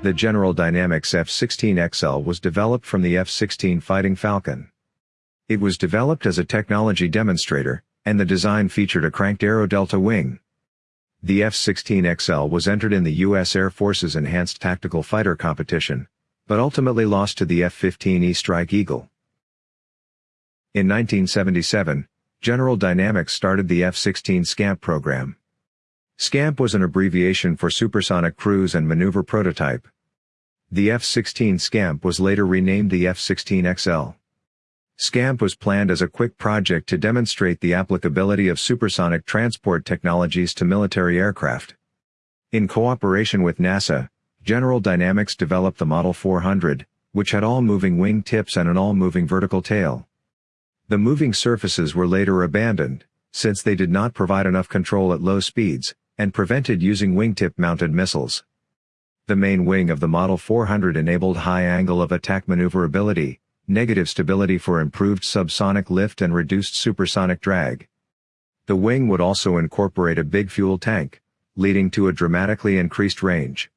The General Dynamics F-16XL was developed from the F-16 Fighting Falcon. It was developed as a technology demonstrator, and the design featured a cranked arrow delta wing. The F-16XL was entered in the U.S. Air Force's Enhanced Tactical Fighter competition, but ultimately lost to the F-15E Strike Eagle. In 1977, General Dynamics started the F-16 SCAMP program. SCAMP was an abbreviation for Supersonic Cruise and Maneuver Prototype. The F-16 SCAMP was later renamed the F-16XL. SCAMP was planned as a quick project to demonstrate the applicability of supersonic transport technologies to military aircraft. In cooperation with NASA, General Dynamics developed the Model 400, which had all-moving wing tips and an all-moving vertical tail. The moving surfaces were later abandoned, since they did not provide enough control at low speeds, and prevented using wingtip-mounted missiles. The main wing of the Model 400 enabled high angle of attack maneuverability, negative stability for improved subsonic lift and reduced supersonic drag. The wing would also incorporate a big fuel tank, leading to a dramatically increased range.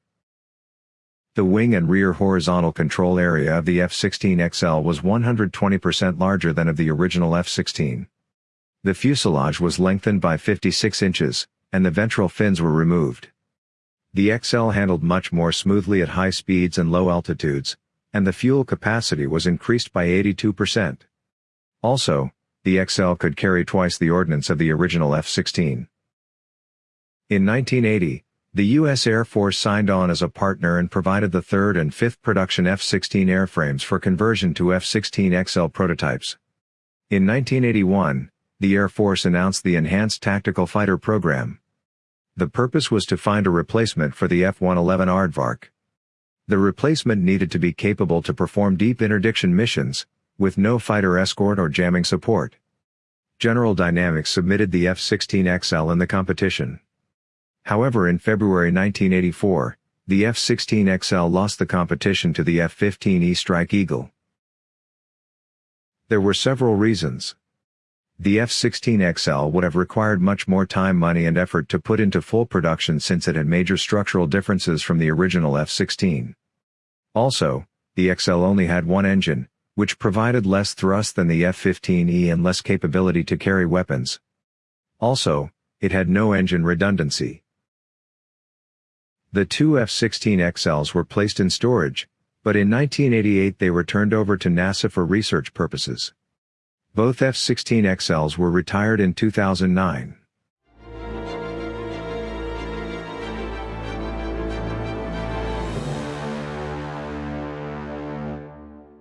The wing and rear horizontal control area of the F-16XL was 120% larger than of the original F-16. The fuselage was lengthened by 56 inches, and the ventral fins were removed. The XL handled much more smoothly at high speeds and low altitudes, and the fuel capacity was increased by 82%. Also, the XL could carry twice the ordnance of the original F-16. In 1980, the U.S. Air Force signed on as a partner and provided the third and fifth production F-16 airframes for conversion to F-16XL prototypes. In 1981, the Air Force announced the Enhanced Tactical Fighter Program. The purpose was to find a replacement for the F-111 Aardvark. The replacement needed to be capable to perform deep interdiction missions, with no fighter escort or jamming support. General Dynamics submitted the F-16XL in the competition. However in February 1984, the F-16XL lost the competition to the F-15E Strike Eagle. There were several reasons. The F-16XL would have required much more time money and effort to put into full production since it had major structural differences from the original F-16. Also, the XL only had one engine, which provided less thrust than the F-15E and less capability to carry weapons. Also, it had no engine redundancy. The two F-16XLs were placed in storage, but in 1988 they were turned over to NASA for research purposes. Both F-16XLs were retired in 2009.